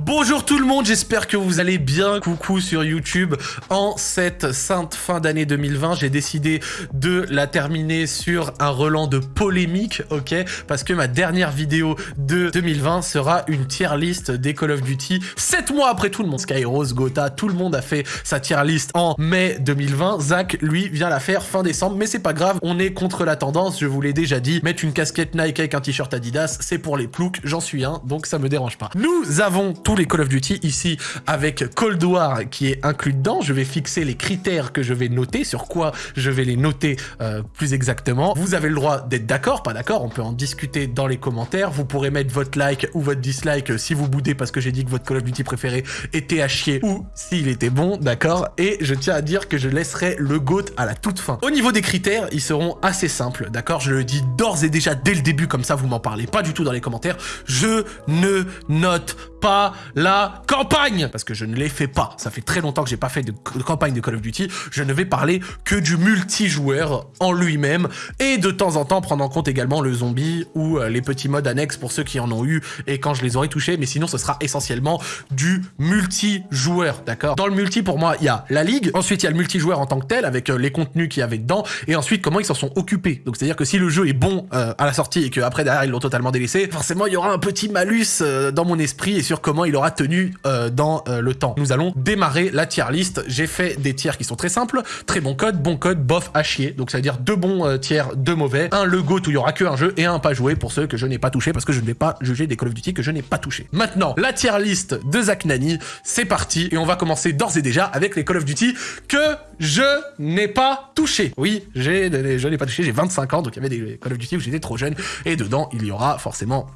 Bonjour tout le monde, j'espère que vous allez bien. Coucou sur YouTube. En cette sainte fin d'année 2020, j'ai décidé de la terminer sur un relan de polémique, ok? Parce que ma dernière vidéo de 2020 sera une tier list des Call of Duty. 7 mois après tout le monde, Skyros, Gotha, tout le monde a fait sa tier list en mai 2020. Zach, lui, vient la faire fin décembre, mais c'est pas grave, on est contre la tendance, je vous l'ai déjà dit. Mettre une casquette Nike avec un t-shirt Adidas, c'est pour les ploucs, j'en suis un, donc ça me dérange pas. Nous avons tous les Call of Duty ici avec Cold War qui est inclus dedans. Je vais fixer les critères que je vais noter, sur quoi je vais les noter euh, plus exactement. Vous avez le droit d'être d'accord, pas d'accord, on peut en discuter dans les commentaires. Vous pourrez mettre votre like ou votre dislike si vous boudez parce que j'ai dit que votre Call of Duty préféré était à chier ou s'il était bon, d'accord Et je tiens à dire que je laisserai le GOAT à la toute fin. Au niveau des critères, ils seront assez simples, d'accord Je le dis d'ores et déjà dès le début, comme ça vous m'en parlez pas du tout dans les commentaires. Je ne note pas la campagne Parce que je ne l'ai fait pas. Ça fait très longtemps que j'ai pas fait de, campagne de Call of Duty. Je ne vais parler que du multijoueur en lui-même et de temps en temps prendre en compte également le zombie ou euh, les petits modes annexes pour ceux qui en ont eu et quand je les aurai touchés. Mais sinon, ce sera essentiellement du multijoueur, d'accord? Dans le multi, pour moi, il y a la ligue. Ensuite, il y a le multijoueur en tant que tel avec euh, les contenus qu'il y avait dedans. Et ensuite, comment ils s'en sont occupés. Donc, c'est-à-dire que si le jeu est bon euh, à la sortie et qu'après, derrière, ils l'ont totalement délaissé, forcément, il y aura un petit malus dans mon esprit comment il aura tenu euh, dans euh, le temps. Nous allons démarrer la tier list. J'ai fait des tiers qui sont très simples. Très bon code, bon code, bof, à chier. Donc ça veut dire deux bons euh, tiers, deux mauvais. Un le GOAT où il y aura que un jeu et un pas joué pour ceux que je n'ai pas touché parce que je ne vais pas juger des Call of Duty que je n'ai pas touché. Maintenant, la tier list de Zach Nani, c'est parti et on va commencer d'ores et déjà avec les Call of Duty que je n'ai pas touché. Oui, je n'ai pas touché, j'ai 25 ans, donc il y avait des Call of Duty où j'étais trop jeune et dedans il y aura forcément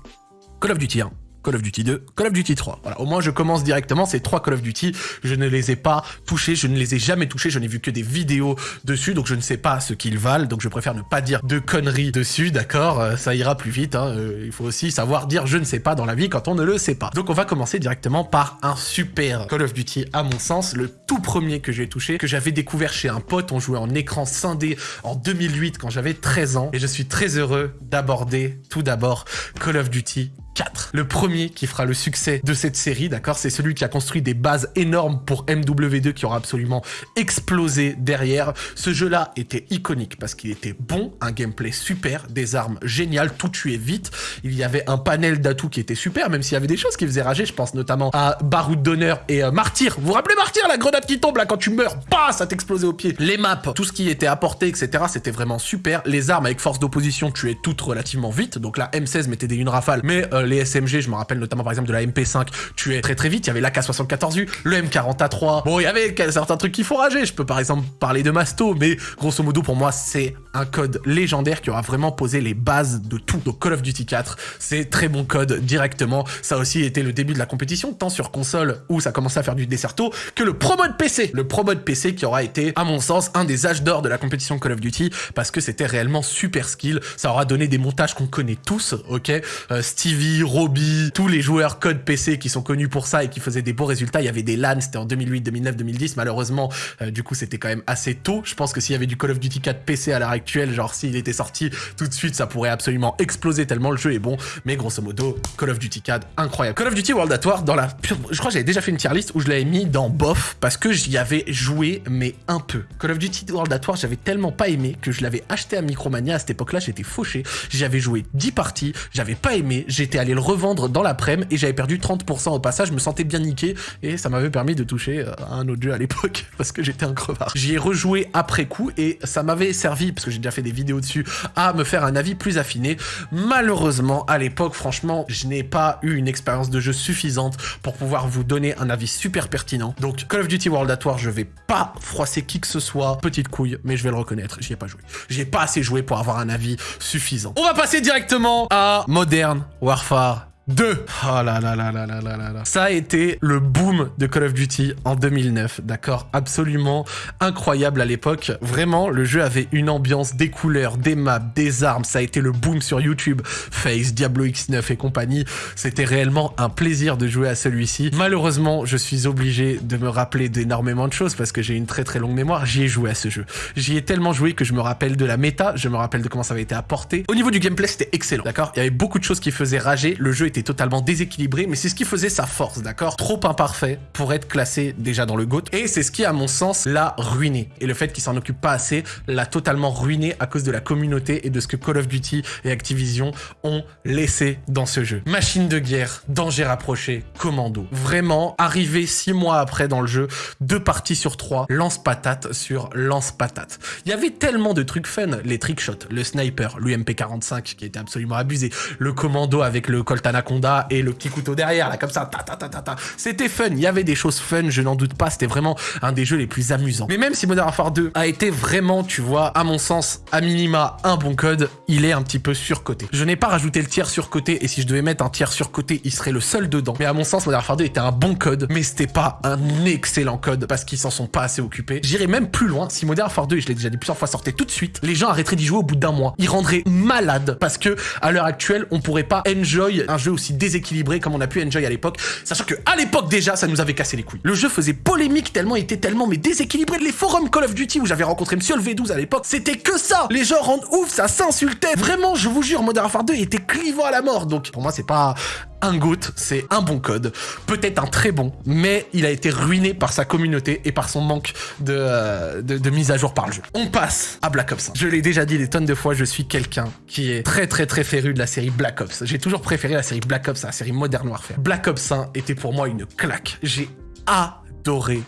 Call of Duty 1, Call of Duty 2, Call of Duty 3. Voilà, au moins je commence directement, ces trois Call of Duty, je ne les ai pas touchés, je ne les ai jamais touchés, je n'ai vu que des vidéos dessus, donc je ne sais pas ce qu'ils valent, donc je préfère ne pas dire de conneries dessus, d'accord euh, Ça ira plus vite, hein, euh, il faut aussi savoir dire je ne sais pas dans la vie quand on ne le sait pas. Donc on va commencer directement par un super Call of Duty à mon sens, le tout premier que j'ai touché, que j'avais découvert chez un pote, on jouait en écran scindé en 2008 quand j'avais 13 ans, et je suis très heureux d'aborder tout d'abord Call of Duty 4. Le premier qui fera le succès de cette série, d'accord, c'est celui qui a construit des bases énormes pour MW2 qui aura absolument explosé derrière. Ce jeu-là était iconique parce qu'il était bon, un gameplay super, des armes géniales, tout tuait vite. Il y avait un panel d'atouts qui était super, même s'il y avait des choses qui faisaient rager, je pense notamment à Baroud d'honneur et euh, Martyr. Vous vous rappelez Martyr, la grenade qui tombe là quand tu meurs, bah, ça t'explosait au pied. Les maps, tout ce qui était apporté, etc., c'était vraiment super. Les armes avec force d'opposition tuaient toutes relativement vite, donc la M16 mettait des une rafales, mais euh, les SMG, je me rappelle notamment par exemple de la MP5, tuait très très vite, il y avait l'AK-74U, le M40A3, bon il y avait certains trucs qui font rager, je peux par exemple parler de Masto, mais grosso modo pour moi c'est un code légendaire qui aura vraiment posé les bases de tout. Donc Call of Duty 4, c'est très bon code directement, ça a aussi été le début de la compétition, tant sur console où ça commençait à faire du desserto, que le Pro Mode PC, le Pro Mode PC qui aura été à mon sens un des âges d'or de la compétition Call of Duty, parce que c'était réellement super skill, ça aura donné des montages qu'on connaît tous, ok? Euh, Stevie, Roby, tous les joueurs code PC qui sont connus pour ça et qui faisaient des beaux résultats. Il y avait des LAN, c'était en 2008, 2009, 2010. Malheureusement, euh, du coup, c'était quand même assez tôt. Je pense que s'il y avait du Call of Duty 4 PC à l'heure actuelle, genre s'il était sorti tout de suite, ça pourrait absolument exploser tellement le jeu est bon. Mais grosso modo, Call of Duty 4, incroyable. Call of Duty World at War, dans la... Je crois que j'avais déjà fait une tier list où je l'avais mis dans bof parce que j'y avais joué, mais un peu. Call of Duty World at War, j'avais tellement pas aimé que je l'avais acheté à Micromania. À cette époque-là, j'étais fauché. J'avais joué 10 parties, j'avais pas aimé, j'étais le revendre dans l'après-midi et j'avais perdu 30% au passage, je me sentais bien niqué et ça m'avait permis de toucher euh, à un autre jeu à l'époque parce que j'étais un crevard. J'y ai rejoué après coup et ça m'avait servi, parce que j'ai déjà fait des vidéos dessus, à me faire un avis plus affiné. Malheureusement, à l'époque, franchement, je n'ai pas eu une expérience de jeu suffisante pour pouvoir vous donner un avis super pertinent. Donc Call of Duty World at War, je vais pas froisser qui que ce soit, petite couille, mais je vais le reconnaître, j'y ai pas joué. J'y ai pas assez joué pour avoir un avis suffisant. On va passer directement à Modern Warfare far 2. Oh là là là là là là là Ça a été le boom de Call of Duty en 2009, d'accord Absolument incroyable à l'époque. Vraiment, le jeu avait une ambiance, des couleurs, des maps, des armes. Ça a été le boom sur YouTube, Face, Diablo X9 et compagnie. C'était réellement un plaisir de jouer à celui-ci. Malheureusement, je suis obligé de me rappeler d'énormément de choses parce que j'ai une très très longue mémoire. J'y ai joué à ce jeu. J'y ai tellement joué que je me rappelle de la méta, je me rappelle de comment ça avait été apporté. Au niveau du gameplay, c'était excellent, d'accord? Il y avait beaucoup de choses qui faisaient rager. Le jeu était totalement déséquilibré, mais c'est ce qui faisait sa force, d'accord? Trop imparfait pour être classé déjà dans le GOAT, et c'est ce qui, à mon sens, l'a ruiné. Et le fait qu'il s'en occupe pas assez l'a totalement ruiné à cause de la communauté et de ce que Call of Duty et Activision ont laissé dans ce jeu. Machine de guerre, danger rapproché, commando. Vraiment, arrivé six mois après dans le jeu, deux parties sur trois, lance-patate sur lance-patate. Il y avait tellement de trucs fun, les trickshots, le sniper, l'UMP45 qui était absolument abusé, le commando avec le Colt Anaconda et le petit couteau derrière, là comme ça, ta ta ta ta ta. C'était fun, il y avait des choses fun, je n'en doute pas, c'était vraiment un des jeux les plus amusants. Mais même si Modern Warfare 2 a été vraiment, tu vois, à mon sens, à minima, un bon code, il est un petit peu surcoté. Je n'ai pas rajouté le tiers surcoté, et si je devais mettre un tiers surcoté, il serait le seul dedans. Mais à mon sens, Modern Warfare 2 était un bon code, mais c'était pas un excellent code, parce qu'ils s'en sont pas assez occupés. J'irais même plus loin, si Modern Warfare 2, et je l'ai déjà dit plusieurs fois, sortait tout de suite, les gens arrêteraient d'y jouer au bout d'un mois. Ils rendraient malades, parce que à l'heure actuelle, on pourrait pas enjoy un jeu aussi déséquilibré comme on a pu enjoy à l'époque, sachant que à l'époque déjà, ça nous avait cassé les couilles. Le jeu faisait polémique tellement, était tellement mais déséquilibré. Les forums Call of Duty où j'avais rencontré Monsieur le V12 à l'époque, c'était que ça. Les gens rendent ouf, ça s'insultait. Vraiment, je vous jure, Modern Warfare 2 était clivant à la mort. Donc pour moi, c'est pas un GOAT, c'est un bon code, peut-être un très bon, mais il a été ruiné par sa communauté et par son manque de, euh, de, mise à jour par le jeu. On passe à Black Ops 1. Je l'ai déjà dit des tonnes de fois, je suis quelqu'un qui est très très très féru de la série Black Ops. J'ai toujours préféré la série Black Ops à la série Modern Warfare. Black Ops 1 était pour moi une claque. J'ai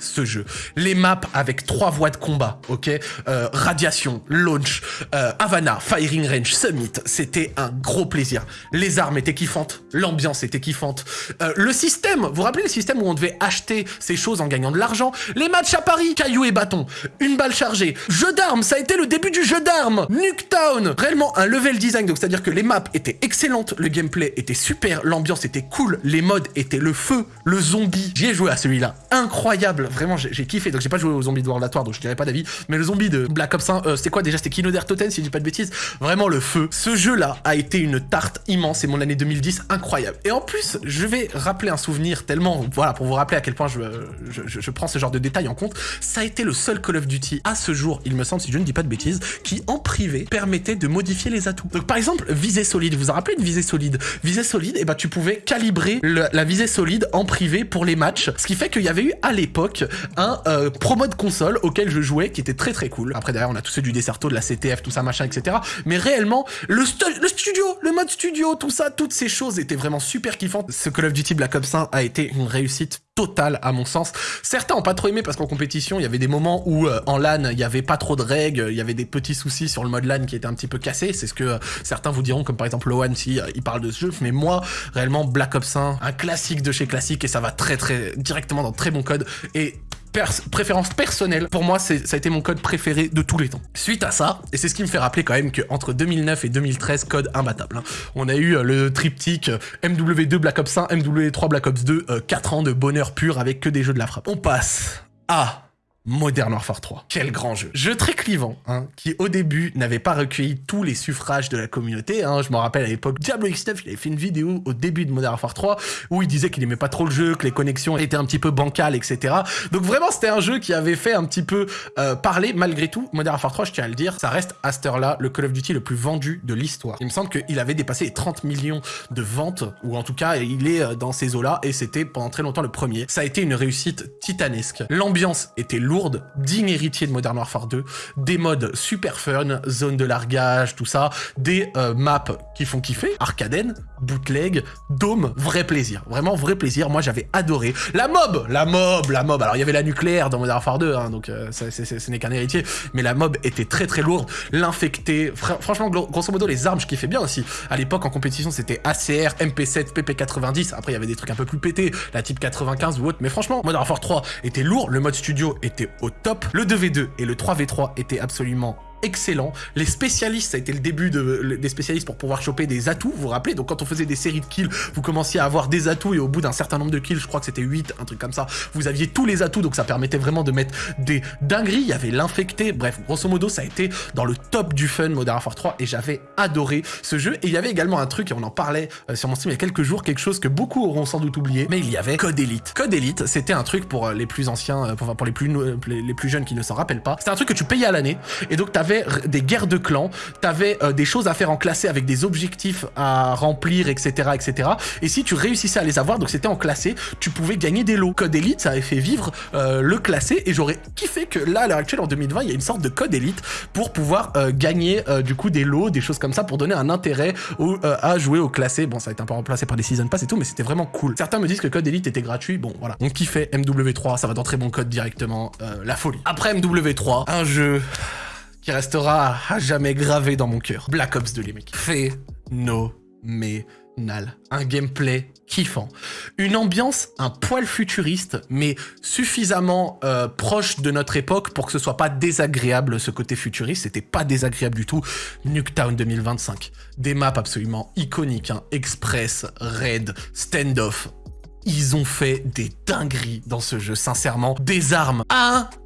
ce jeu. Les maps avec trois voies de combat, ok euh, Radiation, Launch, euh, Havana, Firing Range, Summit, c'était un gros plaisir. Les armes étaient kiffantes, l'ambiance était kiffante. Euh, le système, vous vous rappelez le système où on devait acheter ces choses en gagnant de l'argent? Les matchs à Paris, cailloux et bâtons, une balle chargée, jeu d'armes, ça a été le début du jeu d'armes Nuketown Réellement un level design, donc c'est-à-dire que les maps étaient excellentes, le gameplay était super, l'ambiance était cool, les modes étaient le feu, le zombie. J'y ai joué à celui-là, incroyable incroyable. Vraiment, j'ai kiffé. Donc, j'ai pas joué aux zombies de World War, donc je dirais pas d'avis. Mais le zombie de Black Ops 1, euh, c'était quoi déjà? C'était Kino Totem, si je dis pas de bêtises. Vraiment, le feu. Ce jeu-là a été une tarte immense. C'est mon année 2010 incroyable. Et en plus, je vais rappeler un souvenir tellement, voilà, pour vous rappeler à quel point je, je, je, prends ce genre de détails en compte. Ça a été le seul Call of Duty à ce jour, il me semble, si je ne dis pas de bêtises, qui en privé permettait de modifier les atouts. Donc, par exemple, visée solide. Vous vous rappelez de visée solide? Visée solide, et eh ben, tu pouvais calibrer la visée solide en privé pour les matchs. Ce qui fait qu'il y avait eu à l'époque un euh, pro mode console auquel je jouais qui était très très cool. Après derrière on a tous ceux du Desserto, de la CTF, tout ça machin, etc. Mais réellement, le, le studio, le mode studio, tout ça, toutes ces choses étaient vraiment super kiffantes. Ce Call of Duty Black Ops 1 a été une réussite totale à mon sens. Certains ont pas trop aimé parce qu'en compétition, il y avait des moments où euh, en LAN, il y avait pas trop de règles, il y avait des petits soucis sur le mode LAN qui était un petit peu cassé. C'est ce que euh, certains vous diront, comme par exemple Loan si il parle de ce jeu. Mais moi, réellement, Black Ops 1, un classique de chez classique et ça va très très directement dans très bon code. Et préférence personnelle, pour moi, ça a été mon code préféré de tous les temps. Suite à ça, et c'est ce qui me fait rappeler quand même qu'entre 2009 et 2013, code imbattable. Hein. On a eu euh, le triptyque euh, MW2 Black Ops 1, MW3 Black Ops 2, 4 euh, ans de bonheur pur avec que des jeux de la frappe. On passe à Modern Warfare 3. Quel grand jeu. Jeu très clivant, hein, qui au début n'avait pas recueilli tous les suffrages de la communauté. Hein. Je me rappelle à l'époque, Diablo X9, il avait fait une vidéo au début de Modern Warfare 3 où il disait qu'il aimait pas trop le jeu, que les connexions étaient un petit peu bancales, etc. Donc vraiment, c'était un jeu qui avait fait un petit peu euh, parler malgré tout. Modern Warfare 3, je tiens à le dire, ça reste à cette heure-là le Call of Duty le plus vendu de l'histoire. Il me semble qu'il avait dépassé les 30 millions de ventes, ou en tout cas, il est euh, dans ces eaux-là, et c'était pendant très longtemps le premier. Ça a été une réussite titanesque. L'ambiance était lourde digne héritier de Modern Warfare 2, des modes super fun, zone de largage, tout ça, des euh, maps qui font kiffer, Arcaden, bootleg, dôme, vrai plaisir, vraiment vrai plaisir, moi j'avais adoré. La mob, la mob, la mob, alors il y avait la nucléaire dans Modern Warfare 2, hein, donc euh, ce n'est qu'un héritier, mais la mob était très très lourde, l'infecté, franchement grosso modo les armes je kiffais bien aussi, à l'époque en compétition c'était ACR, MP7, PP90, après il y avait des trucs un peu plus pétés, la type 95 ou autre, mais franchement Modern Warfare 3 était lourd, le mode studio était au top. Le 2v2 et le 3v3 étaient absolument excellent. Les spécialistes, ça a été le début de, des spécialistes pour pouvoir choper des atouts, vous vous rappelez? Donc quand on faisait des séries de kills, vous commenciez à avoir des atouts et au bout d'un certain nombre de kills, je crois que c'était 8, un truc comme ça, vous aviez tous les atouts, donc ça permettait vraiment de mettre des dingueries, il y avait l'infecté, bref, grosso modo, ça a été dans le top du fun Modern Warfare 3 et j'avais adoré ce jeu. Et il y avait également un truc, et on en parlait euh, sur mon stream il y a quelques jours, quelque chose que beaucoup auront sans doute oublié, mais il y avait Code Elite. Code Elite, c'était un truc pour euh, les plus anciens, euh, pour, pour les, plus, les, plus jeunes qui ne s'en rappellent pas, c'était un truc que tu payais à l'année, et donc tu t'avais des guerres de clans, t'avais euh, des choses à faire en classé avec des objectifs à remplir, etc., etc. Et si tu réussissais à les avoir, donc c'était en classé, tu pouvais gagner des lots. Code Elite, ça avait fait vivre euh, le classé, et j'aurais kiffé que là, à l'heure actuelle, en 2020, il y a une sorte de code Elite pour pouvoir euh, gagner du coup des lots, des choses comme ça, pour donner un intérêt à jouer au classé. Bon, ça a été un peu remplacé par des Season Pass et tout, mais c'était vraiment cool. Certains me disent que Code Elite était gratuit, bon voilà. On kiffait MW3, ça va dans très bon code directement, la folie. Après MW3, un jeu qui restera à jamais gravé dans mon cœur. Black Ops 2, les mecs. Phénoménal. Un gameplay kiffant. Une ambiance un poil futuriste, mais suffisamment euh, proche de notre époque pour que ce soit pas désagréable ce côté futuriste. C'était pas désagréable du tout. Nuketown 2025. Des maps absolument iconiques. Hein. Express, Raid, Standoff. Ils ont fait des dingueries dans ce jeu, sincèrement. Des armes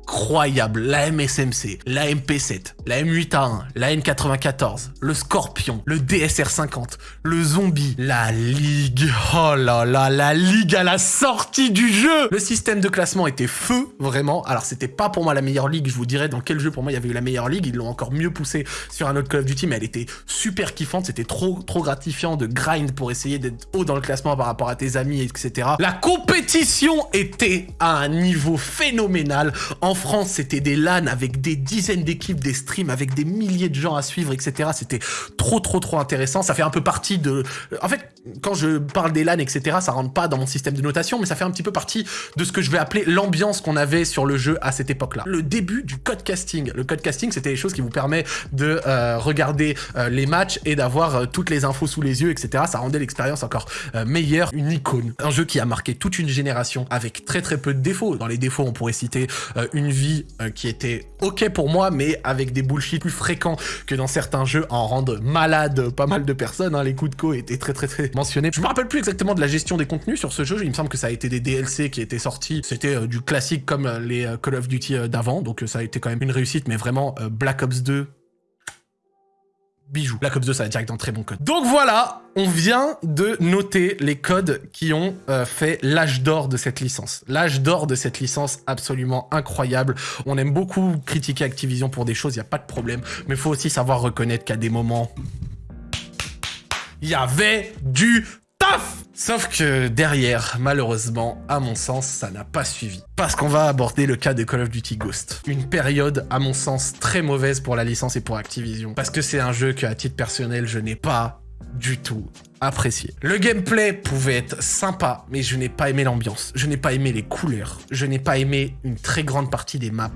incroyables. La MSMC, la MP7, la M8A1, la N94, le Scorpion, le DSR50, le Zombie, la Ligue. Oh là là, la Ligue à la sortie du jeu Le système de classement était feu, vraiment. Alors, c'était pas pour moi la meilleure ligue, je vous dirais dans quel jeu pour moi il y avait eu la meilleure ligue. Ils l'ont encore mieux poussé sur un autre Call of Duty, mais elle était super kiffante. C'était trop, trop gratifiant de grind pour essayer d'être haut dans le classement par rapport à tes amis, etc. La compétition était à un niveau phénoménal. France, c'était des LAN avec des dizaines d'équipes, des streams avec des milliers de gens à suivre, etc. C'était trop, trop, trop intéressant. Ça fait un peu partie de... En fait, quand je parle des LAN, etc., ça rentre pas dans mon système de notation, mais ça fait un petit peu partie de ce que je vais appeler l'ambiance qu'on avait sur le jeu à cette époque-là. Le début du code casting. Le code casting, c'était les choses qui vous permet de euh, regarder euh, les matchs et d'avoir euh, toutes les infos sous les yeux, etc. Ça rendait l'expérience encore meilleure. Une icône. Un jeu qui a marqué toute une génération avec très très peu de défauts. Dans les défauts, on pourrait citer une vie qui était ok pour moi, mais avec des bullshit plus fréquents que dans certains jeux en rendent malade pas mal de personnes. Hein. Les coups de co étaient très très très mentionnés. Je me rappelle plus exactement de la gestion des contenus sur ce jeu. Il me semble que ça a été des DLC qui étaient sortis. C'était du classique comme les Call of Duty d'avant. Donc ça a été quand même une réussite, mais vraiment Black Ops 2 bijou. Black Ops 2, ça va direct dans très bon code. Donc voilà, on vient de noter les codes qui ont euh, fait l'âge d'or de cette licence. L'âge d'or de cette licence absolument incroyable. On aime beaucoup critiquer Activision pour des choses, il n'y a pas de problème. Mais il faut aussi savoir reconnaître qu'à des moments, il y avait du Sauf que derrière, malheureusement, à mon sens, ça n'a pas suivi. Parce qu'on va aborder le cas de Call of Duty Ghost. Une période, à mon sens, très mauvaise pour la licence et pour Activision. Parce que c'est un jeu que, à titre personnel, je n'ai pas du tout apprécié. Le gameplay pouvait être sympa, mais je n'ai pas aimé l'ambiance. Je n'ai pas aimé les couleurs. Je n'ai pas aimé une très grande partie des maps.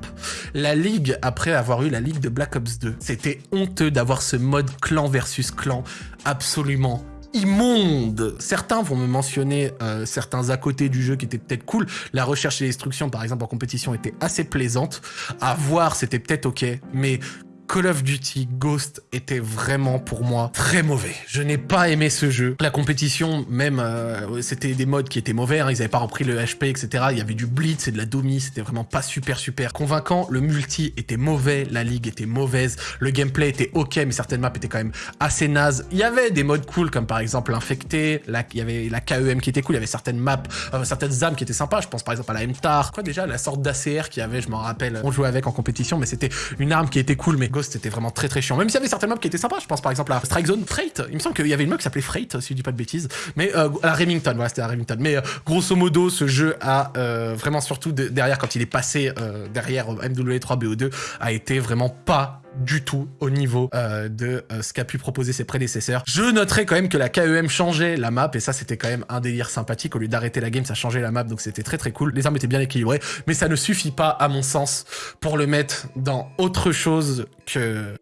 La ligue, après avoir eu la ligue de Black Ops 2, c'était honteux d'avoir ce mode clan versus clan absolument immonde. Certains vont me mentionner euh, certains à côté du jeu qui étaient peut-être cool. La recherche et l'instruction, par exemple, en compétition était assez plaisante. À voir, c'était peut-être ok. Mais Call of Duty Ghost était vraiment pour moi très mauvais. Je n'ai pas aimé ce jeu. La compétition, même, euh, c'était des modes qui étaient mauvais, hein. ils avaient pas repris le HP, etc. Il y avait du blitz et de la domi, c'était vraiment pas super super convaincant. Le multi était mauvais, la ligue était mauvaise, le gameplay était ok, mais certaines maps étaient quand même assez nazes. Il y avait des modes cool, comme par exemple l'infecté, il y avait la KEM qui était cool, il y avait certaines maps, certaines armes qui étaient sympas, je pense par exemple à la MTAR, quoi déjà, la sorte d'ACR qui avait, je m'en rappelle, on jouait avec en compétition, mais c'était une arme qui était cool, mais c'était vraiment très très chiant. Même s'il y avait certaines maps qui étaient sympas, je pense par exemple à Strike Zone Freight. Il me semble qu'il y avait une map qui s'appelait Freight, si je dis pas de bêtises. Mais euh, à Remington, voilà, c'était à Remington. Mais euh, grosso modo, ce jeu a euh, vraiment surtout derrière, quand il est passé derrière MW3 BO2, a été vraiment pas du tout au niveau de ce qu'a pu proposer ses prédécesseurs. Je noterai quand même que la KEM changeait la map et ça c'était quand même un délire sympathique. Au lieu d'arrêter la game, ça changeait la map donc c'était très très cool. Les armes étaient bien équilibrées mais ça ne suffit pas à mon sens pour le mettre dans autre chose que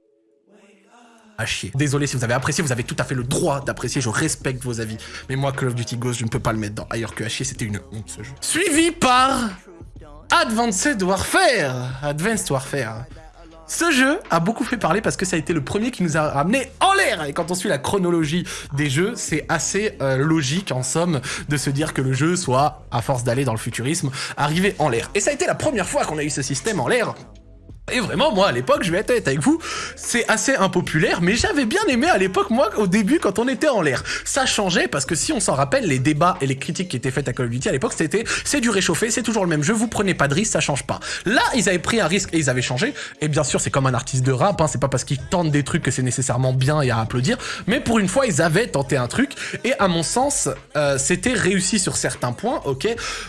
à chier. Désolé si vous avez apprécié, vous avez tout à fait le droit d'apprécier, je respecte vos avis. Mais moi, Call of Duty Ghost, je ne peux pas le mettre dans ailleurs que à c'était une honte ce jeu. Suivi par Advanced Warfare. Advanced Warfare. Ce jeu a beaucoup fait parler parce que ça a été le premier qui nous a ramené en l'air. Et quand on suit la chronologie des jeux, c'est assez euh, logique en somme de se dire que le jeu soit, à force d'aller dans le futurisme, arrivé en l'air. Et ça a été la première fois qu'on a eu ce système en l'air Et vraiment, moi, à l'époque, je vais être avec vous, c'est assez impopulaire, mais j'avais bien aimé à l'époque, moi, au début, quand on était en l'air. Ça changeait parce que si on s'en rappelle, les débats et les critiques qui étaient faites à Call of Duty à l'époque, c'était c'est du réchauffé, c'est toujours le même jeu, vous prenez pas de risque, ça change pas. Là, ils avaient pris un risque et ils avaient changé. Et bien sûr, c'est comme un artiste de rap, hein, c'est pas parce qu'ils tentent des trucs que c'est nécessairement bien et à applaudir, mais pour une fois, ils avaient tenté un truc. Et à mon sens, euh, c'était réussi sur certains points, ok.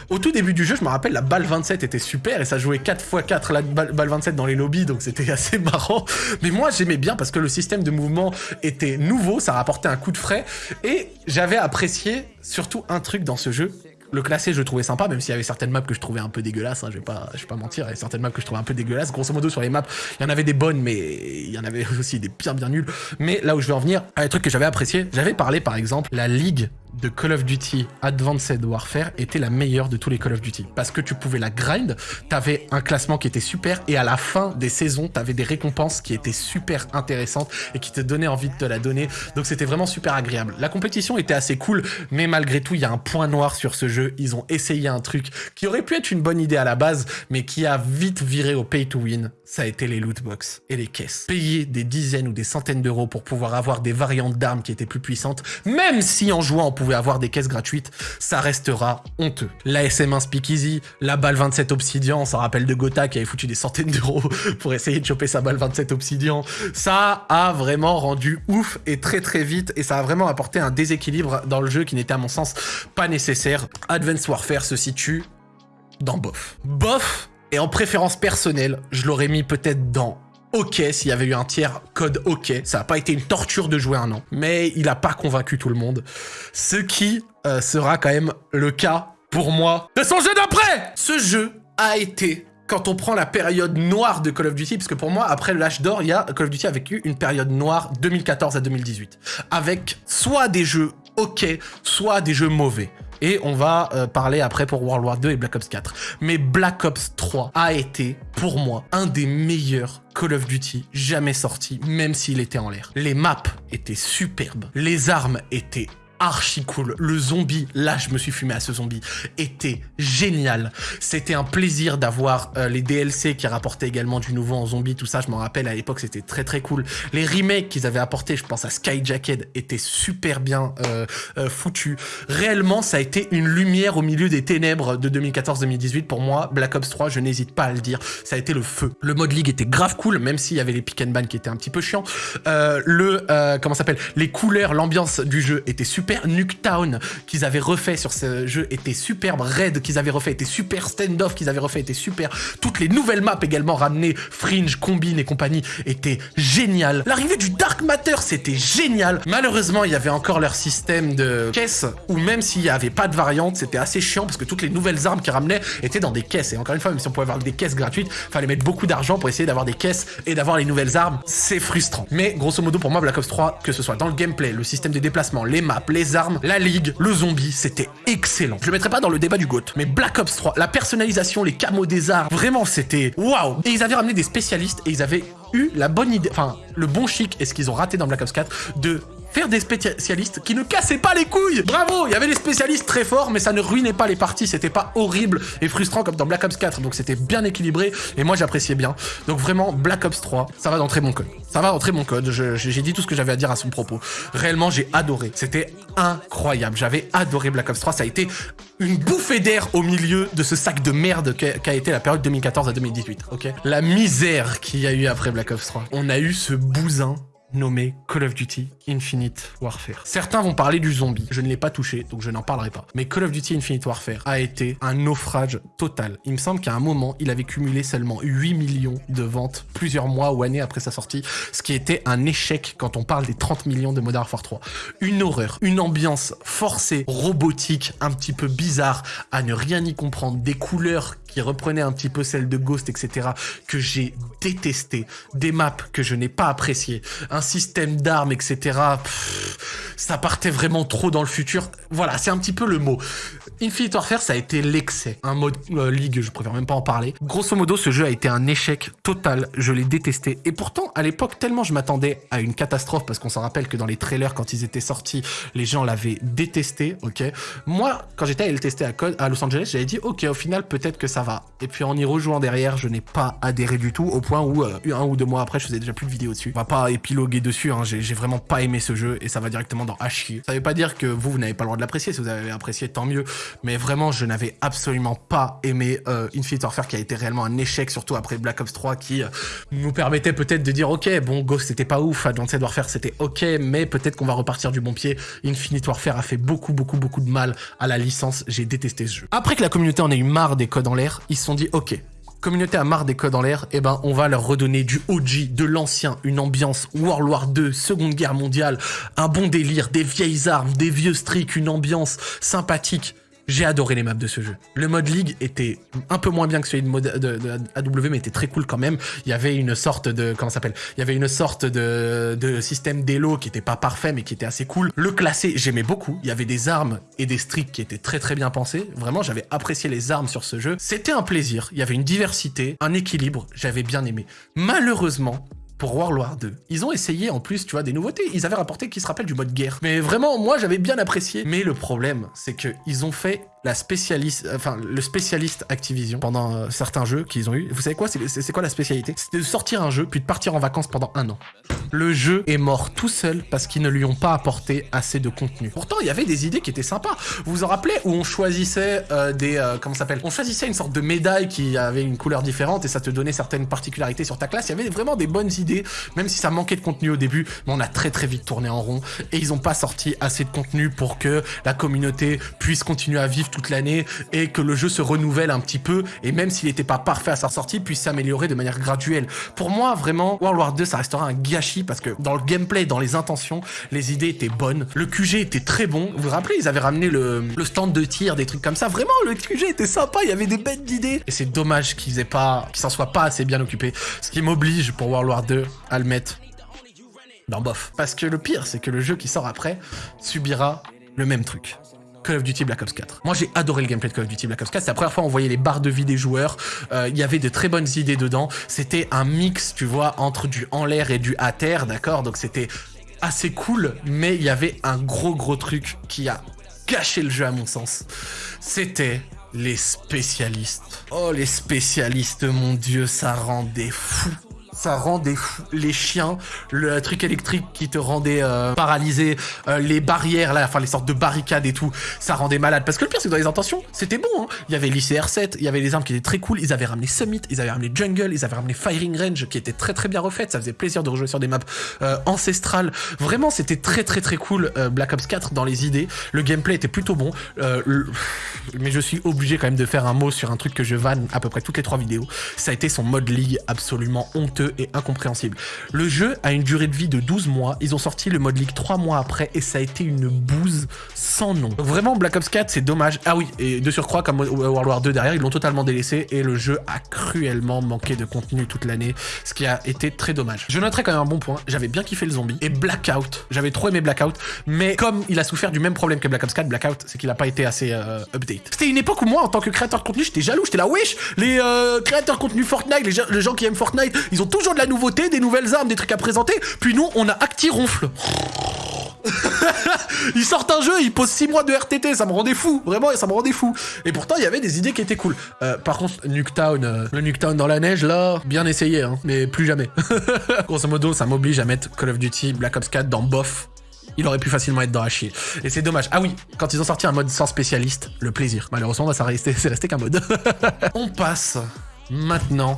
Au tout début du jeu, je me rappelle, la balle 27 était super et ça jouait 4 x 4 la balle, balle 27 les lobbies, donc c'était assez marrant. Mais moi, j'aimais bien parce que le système de mouvement était nouveau, ça rapportait un coup de frais. Et j'avais apprécié surtout un truc dans ce jeu. Le classé, je trouvais sympa, même s'il y avait certaines maps que je trouvais un peu dégueulasses, hein, je, vais pas, je vais pas mentir, il y avait certaines maps que je trouvais un peu dégueulasses. Grosso modo, sur les maps, il y en avait des bonnes, mais il y en avait aussi des bien bien nulles. Mais là où je vais en venir, un truc que j'avais apprécié, j'avais parlé par exemple, la ligue de Call of Duty Advanced Warfare était la meilleure de tous les Call of Duty. Parce que tu pouvais la grind, t'avais un classement qui était super, et à la fin des saisons, t'avais des récompenses qui étaient super intéressantes et qui te donnaient envie de te la donner. Donc c'était vraiment super agréable. La compétition était assez cool, mais malgré tout, il y a un point noir sur ce jeu. Ils ont essayé un truc qui aurait pu être une bonne idée à la base, mais qui a vite viré au pay to win. Ça a été les loot box et les caisses. Payer des dizaines ou des centaines d'euros pour pouvoir avoir des variantes d'armes qui étaient plus puissantes, même si en jouant on pouvait avoir des caisses gratuites, ça restera honteux. La SM1 Speakeasy, la balle 27 Obsidian, s'en rappelle de Gotha qui avait foutu des centaines d'euros pour essayer de choper sa balle 27 Obsidian. Ça a vraiment rendu ouf et très très vite et ça a vraiment apporté un déséquilibre dans le jeu qui n'était à mon sens pas nécessaire. Advanced Warfare se situe dans bof. Bof et en préférence personnelle, je l'aurais mis peut-être dans OK s'il y avait eu un tiers code OK. Ça n'a pas été une torture de jouer un an, mais il n'a pas convaincu tout le monde. Ce qui euh, sera quand même le cas pour moi de son jeu d'après Ce jeu a été quand on prend la période noire de Call of Duty, parce que pour moi, après l'âge d'or, il y a Call of Duty a vécu une période noire 2014 à 2018, avec soit des jeux ok, soit des jeux mauvais. Et on va euh, parler après pour World War 2 et Black Ops 4. Mais Black Ops 3 a été, pour moi, un des meilleurs Call of Duty jamais sortis, même s'il était en l'air. Les maps étaient superbes, les armes étaient archi cool. Le zombie, là je me suis fumé à ce zombie, était génial. C'était un plaisir d'avoir euh, les DLC qui rapportaient également du nouveau en zombie, tout ça, je m'en rappelle, à l'époque c'était très très cool. Les remakes qu'ils avaient apportés, je pense à Skyjacket, étaient super bien euh, euh, foutus. Réellement, ça a été une lumière au milieu des ténèbres de 2014-2018 pour moi. Black Ops 3, je n'hésite pas à le dire, ça a été le feu. Le mode League était grave cool, même s'il y avait les pick and ban qui étaient un petit peu chiants. le, comment s'appelle? Les couleurs, l'ambiance du jeu était super Nuketown qu'ils avaient refait sur ce jeu était superbe. Raid qu'ils avaient refait était super. Standoff qu'ils avaient refait était super. Toutes les nouvelles maps également ramenées, Fringe, Combine et compagnie, étaient géniales. L'arrivée du Dark Matter, c'était génial. Malheureusement, il y avait encore leur système de caisse où même s'il n'y avait pas de variante, c'était assez chiant parce que toutes les nouvelles armes qu'ils ramenaient étaient dans des caisses. Et encore une fois, même si on pouvait avoir des caisses gratuites, fallait mettre beaucoup d'argent pour essayer d'avoir des caisses et d'avoir les nouvelles armes. C'est frustrant. Mais grosso modo, pour moi, Black Ops 3, que ce soit dans le gameplay, le système de déplacement, les maps, les armes, la ligue, le zombie, c'était excellent. Je le mettrai pas dans le débat du GOAT, mais Black Ops 3, la personnalisation, les camos des armes, vraiment c'était waouh. Et ils avaient ramené des spécialistes et ils avaient eu la bonne idée, enfin le bon chic et ce qu'ils ont raté dans Black Ops 4 de faire des spécialistes qui ne cassaient pas les couilles. Bravo, il y avait des spécialistes très forts, mais ça ne ruinait pas les parties, c'était pas horrible et frustrant comme dans Black Ops 4, donc c'était bien équilibré et moi j'appréciais bien. Donc vraiment, Black Ops 3, ça va dans très bon code. Ça va dans très code, j'ai dit tout ce que j'avais à dire à son propos. Réellement, j'ai adoré, c'était incroyable, j'avais adoré Black Ops 3, ça a été une bouffée d'air au milieu de ce sac de merde qu'a été la période 2014 à 2018, ok? La misère qu'il y a eu après Black Ops 3. On a eu ce bousin nommé Call of Duty Infinite Warfare. Certains vont parler du zombie, je ne l'ai pas touché, donc je n'en parlerai pas. Mais Call of Duty Infinite Warfare a été un naufrage total. Il me semble qu'à un moment, il avait cumulé seulement 8 millions de ventes plusieurs mois ou années après sa sortie, ce qui était un échec quand on parle des 30 millions de Modern Warfare 3. Une horreur, une ambiance forcée, robotique, un petit peu bizarre, à ne rien y comprendre, des couleurs qui reprenaient un petit peu celles de Ghost, etc., que j'ai détesté, des maps que je n'ai pas appréciées, un système d'armes, etc. ça partait vraiment trop dans le futur. Voilà, c'est un petit peu le mot. Infinite Warfare, ça a été l'excès. Un mode euh, League, je préfère même pas en parler. Grosso modo, ce jeu a été un échec total. Je l'ai détesté. Et pourtant, à l'époque, tellement je m'attendais à une catastrophe, parce qu'on s'en rappelle que dans les trailers, quand ils étaient sortis, les gens l'avaient détesté, ok? Moi, quand j'étais à le tester à, à Los Angeles, j'avais dit, ok, au final, peut-être que ça va. Et puis en y rejouant derrière, je n'ai pas adhéré du tout, au point où euh, un ou deux mois après, je faisais déjà plus de vidéos dessus. On va pas épiloguer dessus, hein. j'ai vraiment pas aimé ce jeu et ça va directement dans Hachi. Ça veut pas dire que vous, vous n'avez pas le droit de l'apprécier, si vous avez apprécié, tant mieux. Mais vraiment, je n'avais absolument pas aimé euh, Infinite Warfare qui a été réellement un échec, surtout après Black Ops 3 qui euh, nous permettait peut-être de dire ok, bon, Ghost c'était pas ouf, Advanced Warfare c'était ok, mais peut-être qu'on va repartir du bon pied. Infinite Warfare a fait beaucoup, beaucoup, beaucoup de mal à la licence, j'ai détesté ce jeu. Après que la communauté en ait eu marre des codes en l'air, ils se sont dit ok, communauté a marre des codes en l'air, eh ben on va leur redonner du OG, de l'ancien, une ambiance World War 2, Seconde Guerre mondiale, un bon délire, des vieilles armes, des vieux streaks, une ambiance sympathique. J'ai adoré les maps de ce jeu. Le mode League était un peu moins bien que celui de, mode, de, AW, mais était très cool quand même. Il y avait une sorte de... Comment s'appelle? Il y avait une sorte de, de système d'élo qui était pas parfait, mais qui était assez cool. Le classé, j'aimais beaucoup. Il y avait des armes et des streaks qui étaient très très bien pensés. Vraiment, j'avais apprécié les armes sur ce jeu. C'était un plaisir. Il y avait une diversité, un équilibre. J'avais bien aimé. Malheureusement, pour World War 2. Ils ont essayé en plus, tu vois, des nouveautés. Ils avaient rapporté qu'ils se rappellent du mode guerre. Mais vraiment, moi, j'avais bien apprécié. Mais le problème, c'est qu'ils ont fait la spécialiste, enfin le spécialiste Activision pendant euh, certains jeux qu'ils ont eu. Vous savez quoi? C'est quoi la spécialité? C'était de sortir un jeu puis de partir en vacances pendant un an. Le jeu est mort tout seul parce qu'ils ne lui ont pas apporté assez de contenu. Pourtant, il y avait des idées qui étaient sympas. Vous vous en rappelez où on choisissait euh, des euh, comment s'appelle? On choisissait une sorte de médaille qui avait une couleur différente et ça te donnait certaines particularités sur ta classe. Il y avait vraiment des bonnes idées, même si ça manquait de contenu au début. Mais on a très très vite tourné en rond et ils n'ont pas sorti assez de contenu pour que la communauté puisse continuer à vivre toute l'année et que le jeu se renouvelle un petit peu et même s'il n'était pas parfait à sa sortie, puisse s'améliorer de manière graduelle. Pour moi, vraiment, World War 2, ça restera un gâchis parce que dans le gameplay, dans les intentions, les idées étaient bonnes. Le QG était très bon. Vous vous rappelez, ils avaient ramené le, stand de tir, des trucs comme ça. Vraiment, le QG était sympa, il y avait des bêtes d'idées. Et c'est dommage qu'ils aient pas, qu'ils s'en soient pas assez bien occupés. Ce qui m'oblige pour World War 2 à le mettre dans bof. Parce que le pire, c'est que le jeu qui sort après subira le même truc. Call of Duty Black Ops 4. Moi, j'ai adoré le gameplay de Call of Duty Black Ops 4. C'est la première fois on voyait les barres de vie des joueurs. Euh, il y avait de très bonnes idées dedans. C'était un mix, tu vois, entre du en l'air et du à terre, d'accord? Donc c'était assez cool, mais il y avait un gros gros truc qui a gâché le jeu à mon sens. C'était les spécialistes. Oh, les spécialistes, mon dieu, ça rendait fou ça rendait les chiens, le truc électrique qui te rendait euh, paralysé, euh, les barrières, là, enfin les sortes de barricades et tout, ça rendait malade. Parce que le pire, c'est que dans les intentions, c'était bon. Hein. Il y avait l'ICR7, il y avait les armes qui étaient très cool, ils avaient ramené Summit, ils avaient ramené Jungle, ils avaient ramené Firing Range qui était très très bien refaite, ça faisait plaisir de rejouer sur des maps euh, ancestrales. Vraiment, c'était très très très cool Black Ops 4 dans les idées. Le gameplay était plutôt bon. Mais je suis obligé quand même de faire un mot sur un truc que je vanne à peu près toutes les trois vidéos. Ça a été son mode League absolument honteux et incompréhensible. Le jeu a une durée de vie de 12 mois, ils ont sorti le mode League 3 mois après et ça a été une bouse sans nom. Vraiment Black Ops 4 c'est dommage. Ah oui, et de surcroît comme World War 2 derrière, ils l'ont totalement délaissé et le jeu a cruellement manqué de contenu toute l'année, ce qui a été très dommage. Je noterai quand même un bon point, j'avais bien kiffé le zombie et Blackout, j'avais trop aimé Blackout, mais comme il a souffert du même problème que Black Ops 4, Blackout, c'est qu'il a pas été assez euh, update. C'était une époque où moi en tant que créateur de contenu, j'étais jaloux, j'étais là wesh, les euh, créateurs de contenu Fortnite, les, les gens qui aiment Fortnite, ils ont toujours de la nouveauté, des nouvelles armes, des trucs à présenter. Puis nous, on a Acti Ronfle. ils sortent un jeu, ils posent 6 mois de RTT, ça me rendait fou, vraiment, ça me rendait fou. Et pourtant, il y avait des idées qui étaient cool. Euh, par contre, Nuketown, euh, le Nuketown dans la neige, là, bien essayé, hein, mais plus jamais. Grosso modo, ça m'oblige à mettre Call of Duty Black Ops 4 dans bof. Il aurait pu facilement être dans la. Et c'est dommage. Ah oui, quand ils ont sorti un mode sans spécialiste, le plaisir. Malheureusement, ça c'est resté qu'un mode. On passe maintenant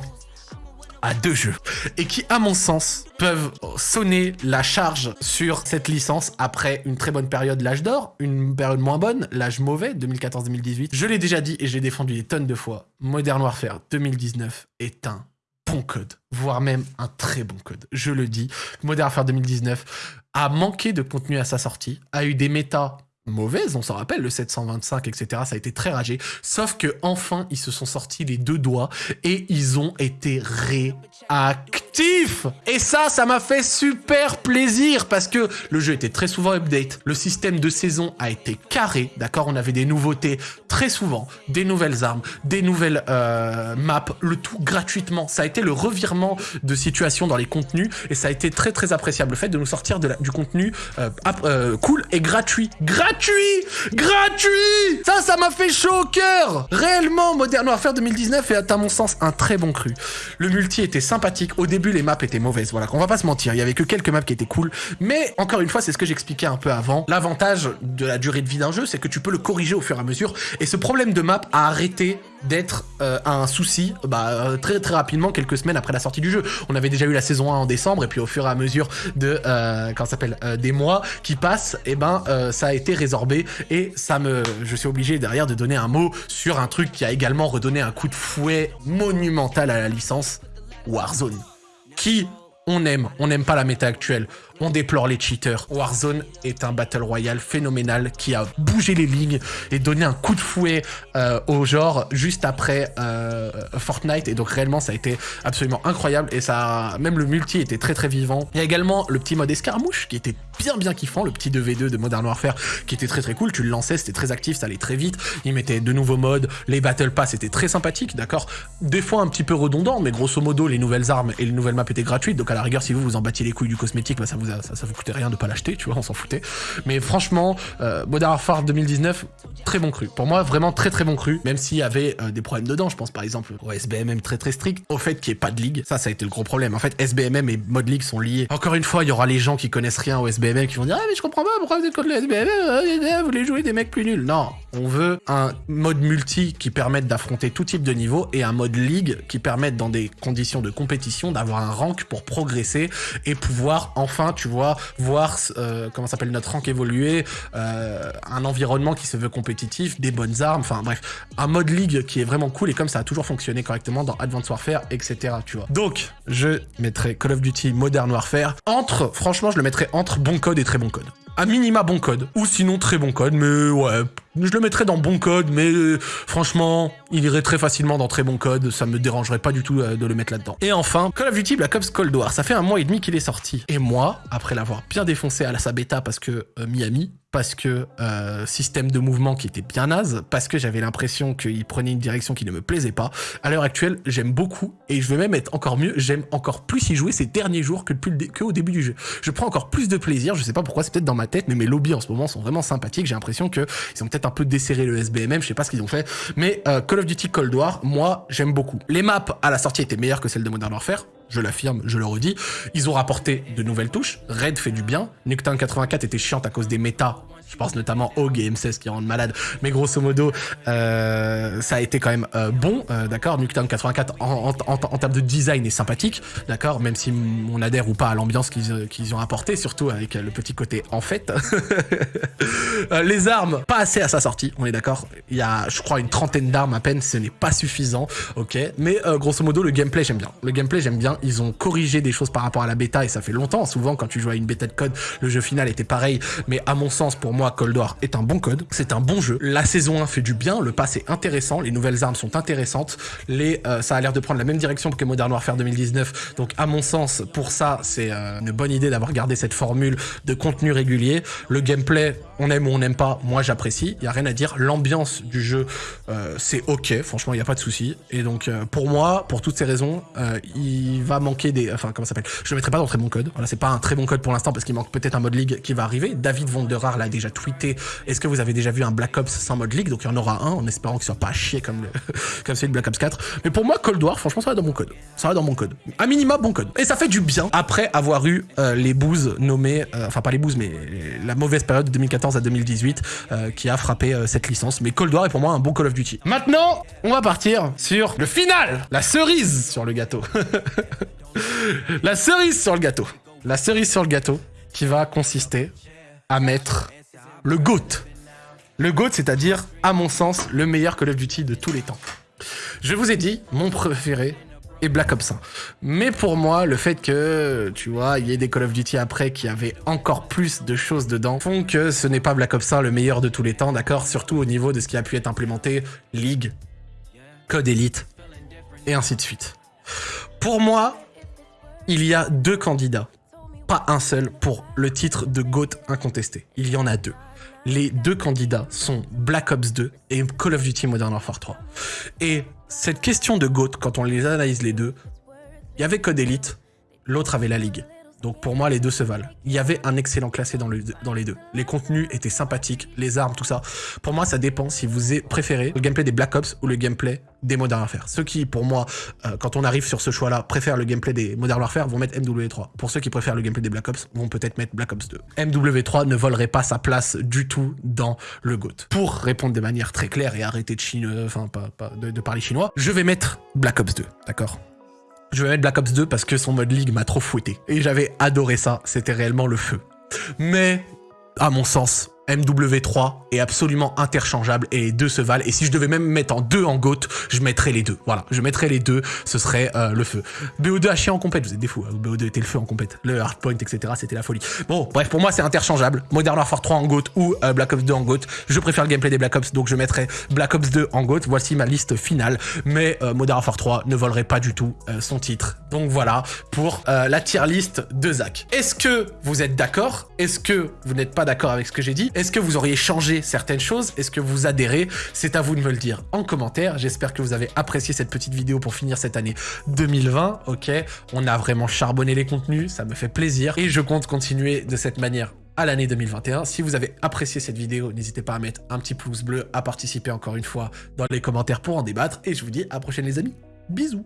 à deux jeux et qui, à mon sens, peuvent sonner la charge sur cette licence après une très bonne période l'âge d'or, une période moins bonne, l'âge mauvais, 2014-2018. Je l'ai déjà dit et j'ai défendu des tonnes de fois. Modern Warfare 2019 est un bon code, voire même un très bon code. Je le dis, Modern Warfare 2019 a manqué de contenu à sa sortie, a eu des méta mauvaise, on s'en rappelle, le 725, etc. Ça a été très ragé. Sauf que enfin, ils se sont sortis les deux doigts et ils ont été réactifs Et ça, ça m'a fait super plaisir parce que le jeu était très souvent update, le système de saison a été carré, d'accord? On avait des nouveautés très souvent, des nouvelles armes, des nouvelles euh, maps, le tout gratuitement. Ça a été le revirement de situation dans les contenus et ça a été très très appréciable le fait de nous sortir du contenu euh, euh, cool et gratuit. Gratuit Gratuit Ça, ça m'a fait chaud au cœur Réellement, Modern Warfare 2019 est à mon sens un très bon cru. Le multi était sympathique. Au début, les maps étaient mauvaises. Voilà, qu'on va pas se mentir. Il y avait que quelques maps qui étaient cool. Mais encore une fois, c'est ce que j'expliquais un peu avant. L'avantage de la durée de vie d'un jeu, c'est que tu peux le corriger au fur et à mesure. Et ce problème de map a arrêté d'être euh, un souci bah, euh, très très rapidement quelques semaines après la sortie du jeu. On avait déjà eu la saison 1 en décembre et puis au fur et à mesure de euh, s'appelle des mois qui passent, eh ben ça a été résorbé et ça me je suis obligé derrière de donner un mot sur un truc qui a également redonné un coup de fouet monumental à la licence Warzone. On aime, on n'aime pas la méta actuelle. On déplore les cheaters. Warzone est un battle royale phénoménal qui a bougé les lignes et donné un coup de fouet euh, au genre juste après euh, Fortnite. Et donc réellement, ça a été absolument incroyable. Et ça, même le multi était très très vivant. Il y a également le petit mode escarmouche qui était bien bien kiffant, le petit 2v2 de Modern Warfare qui était très très cool. Tu le lançais, c'était très actif, ça allait très vite. Il mettait de nouveaux modes, les battle pass étaient très sympathiques, d'accord. Des fois un petit peu redondant, mais grosso modo les nouvelles armes et les nouvelles maps étaient gratuites. Donc à la rigueur, si vous vous en battiez les couilles du cosmétique, bah, ça vous ça, vous coûtait rien de pas l'acheter, tu vois, on s'en foutait. Mais franchement, euh, Modern Warfare 2019, très bon cru. Pour moi, vraiment très très bon cru, même s'il y avait euh, des problèmes dedans. Je pense par exemple au SBMM très très strict, au fait qu'il n'y ait pas de ligue. Ça, ça a été le gros problème. En fait, SBMM et mode ligue sont liés. Encore une fois, il y aura les gens qui connaissent rien au SBMM qui vont dire Ah, mais je comprends pas pourquoi vous êtes contre le SBMM, euh, vous voulez jouer des mecs plus nuls. Non, on veut un mode multi qui permette d'affronter tout type de niveau et un mode ligue qui permette dans des conditions de compétition d'avoir un rank pour progresser et pouvoir enfin, tu vois, voir euh, comment s'appelle notre rank évoluer, euh, un environnement qui se veut compétitif, des bonnes armes, enfin bref, un mode ligue qui est vraiment cool et comme ça a toujours fonctionné correctement dans Advanced Warfare, etc. Tu vois. Donc, je mettrai Call of Duty Modern Warfare entre, franchement, je le mettrai entre bon code et très bon code. À minima bon code, ou sinon très bon code, mais ouais, je le mettrais dans bon code, mais euh, franchement, il irait très facilement dans très bon code, ça me dérangerait pas du tout euh, de le mettre là-dedans. Et enfin, Call of Duty Black Ops Cold War, ça fait un mois et demi qu'il est sorti. Et moi, après l'avoir bien défoncé à la sa bêta parce que euh, Miami, parce que euh, système de mouvement qui était bien naze, parce que j'avais l'impression qu'il prenait une direction qui ne me plaisait pas. À l'heure actuelle, j'aime beaucoup, et je veux même être encore mieux, j'aime encore plus y jouer ces derniers jours que, que au début du jeu. Je prends encore plus de plaisir, je sais pas pourquoi, c'est peut-être dans ma tête, mais mes lobbies en ce moment sont vraiment sympathiques, j'ai l'impression qu'ils ont peut-être un peu desserré le SBMM, je sais pas ce qu'ils ont fait, mais euh, Call of Duty Cold War, moi, j'aime beaucoup. Les maps à la sortie étaient meilleures que celles de Modern Warfare, je l'affirme, je le redis. Ils ont rapporté de nouvelles touches, Red fait du bien, Nuketown 84 était chiante à cause des méta je pense notamment au Game 16 qui rendent malade. Mais grosso modo, euh, ça a été quand même euh, bon, euh, d'accord Nuketown 84 en, termes de design est sympathique, d'accord Même si on adhère ou pas à l'ambiance qu'ils ont apporté, surtout avec le petit côté en fait. les armes, pas assez à sa sortie, on est d'accord Il y a, je crois, une trentaine d'armes à peine, ce n'est pas suffisant, ok Mais grosso modo, le gameplay, j'aime bien. Le gameplay, j'aime bien. Ils ont corrigé des choses par rapport à la bêta et ça fait longtemps. Souvent, quand tu joues à une bêta de code, le jeu final était pareil. Mais à mon sens, pour moi, moi, Cold War est un bon code, c'est un bon jeu. La saison 1 fait du bien, le pass est intéressant, les nouvelles armes sont intéressantes, euh, ça a l'air de prendre la même direction que Modern Warfare 2019, donc à mon sens, pour ça, c'est euh, une bonne idée d'avoir gardé cette formule de contenu régulier. Le gameplay, on aime ou on n'aime pas, moi j'apprécie, il y a rien à dire. L'ambiance du jeu, euh, c'est ok, franchement, il n'y a pas de souci. Et donc, pour moi, pour toutes ces raisons, il va manquer des... Enfin, comment ça s'appelle? Je le mettrai pas dans très bon code. Voilà, c'est pas un très bon code pour l'instant parce qu'il manque peut-être un mode league qui va arriver. David Vonderar l'a déjà tweeté est-ce que vous avez déjà vu un Black Ops sans mode league Donc il y en aura un en espérant qu'il soit pas chier comme, le, comme celui de Black Ops 4. Mais pour moi, Cold War, franchement, ça va dans mon code. Ça va dans mon code. À minima, bon code. Et ça fait du bien après avoir eu euh, les bouses nommées, euh, enfin pas les bouses, mais la mauvaise période de 2014 à 2018 euh, qui a frappé cette licence. Mais Cold War est pour moi un bon Call of Duty. Maintenant, on va partir sur le final, la cerise sur le gâteau. la cerise sur le gâteau. La cerise sur le gâteau qui va consister à mettre le GOAT. Le GOAT, c'est-à-dire, à mon sens, le meilleur Call of Duty de tous les temps. Je vous ai dit, mon préféré est Black Ops 1. Mais pour moi, le fait que, tu vois, il y ait des Call of Duty après qui avaient encore plus de choses dedans, font que ce n'est pas Black Ops 1 le meilleur de tous les temps, d'accord? Surtout au niveau de ce qui a pu être implémenté, League, Code Elite, et ainsi de suite. Pour moi, il y a deux candidats, pas un seul, pour le titre de GOAT incontesté. Il y en a deux. Les deux candidats sont Black Ops 2 et Call of Duty Modern Warfare 3. Et cette question de GOAT, quand on les analyse les deux, il y avait Code Elite, l'autre avait la Ligue. Donc pour moi, les deux se valent. Il y avait un excellent classé dans, le, dans, les deux. Les contenus étaient sympathiques, les armes, tout ça. Pour moi, ça dépend si vous préférez le gameplay des Black Ops ou le gameplay des Modern Warfare. Ceux qui, pour moi, euh, quand on arrive sur ce choix-là, préfèrent le gameplay des Modern Warfare vont mettre MW3. Pour ceux qui préfèrent le gameplay des Black Ops, vont peut-être mettre Black Ops 2. MW3 ne volerait pas sa place du tout dans le GOAT. Pour répondre de manière très claire et arrêter de, de parler chinois, je vais mettre Black Ops 2, d'accord? Je vais mettre Black Ops 2 parce que son mode ligue m'a trop fouetté. Et j'avais adoré ça, c'était réellement le feu. Mais, à mon sens, MW3 est absolument interchangeable et les deux se valent. Et si je devais même mettre en deux en GOAT, je mettrais les deux. Voilà, je mettrais les deux, ce serait euh, le feu. BO2 a chié en compète, vous êtes des fous. Hein. BO2 était le feu en compète. Le hardpoint, etc., c'était la folie. Bon, bref, pour moi, c'est interchangeable. Modern Warfare 3 en GOAT ou euh, Black Ops 2 en GOAT. Je préfère le gameplay des Black Ops, donc je mettrais Black Ops 2 en GOAT. Voici ma liste finale. Mais euh, Modern Warfare 3 ne volerait pas du tout son titre. Donc voilà pour la tier list de Zach. Est-ce que vous êtes d'accord? Est-ce que vous n'êtes pas d'accord avec ce que j'ai dit? Est-ce que vous auriez changé certaines choses? Est-ce que vous adhérez? C'est à vous de me le dire en commentaire. J'espère que vous avez apprécié cette petite vidéo pour finir cette année 2020. Ok, on a vraiment charbonné les contenus, ça me fait plaisir. Et je compte continuer de cette manière à l'année 2021. Si vous avez apprécié cette vidéo, n'hésitez pas à mettre un petit pouce bleu, à participer encore une fois dans les commentaires pour en débattre. Et je vous dis à la prochaine les amis. Bisous